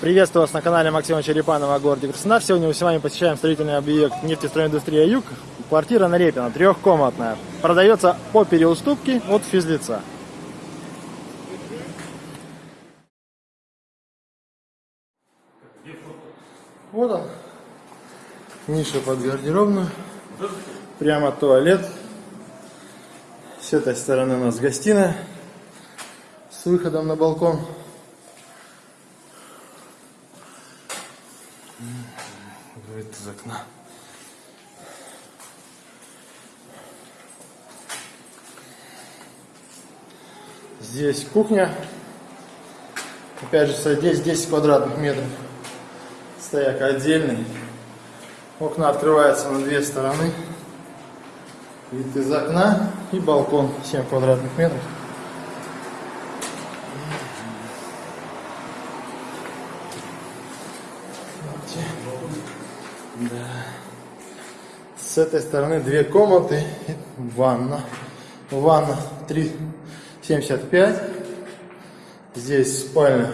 Приветствую вас на канале Максима Черепанова о городе Краснодар. Сегодня мы с вами посещаем строительный объект нефтестройиндустрия Юг. Квартира на Репина, трехкомнатная. Продается по переуступке от физлица. Вот он. Ниша под гардеробную. Прямо туалет. С этой стороны у нас гостиная с выходом на балкон. Вид из окна. Здесь кухня. Опять же, здесь 10 квадратных метров. Стояк отдельный. Окна открываются на две стороны. Вид из окна и балкон 7 квадратных метров. Да. С этой стороны две комнаты, и ванна. Ванна 3,75. Здесь спальня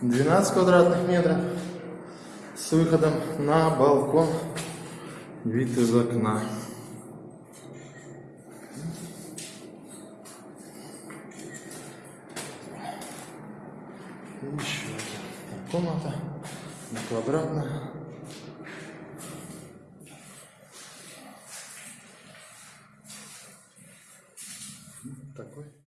12 квадратных метров с выходом на балкон. Вид из окна. Еще одна комната, Мотор обратно. Вот такой.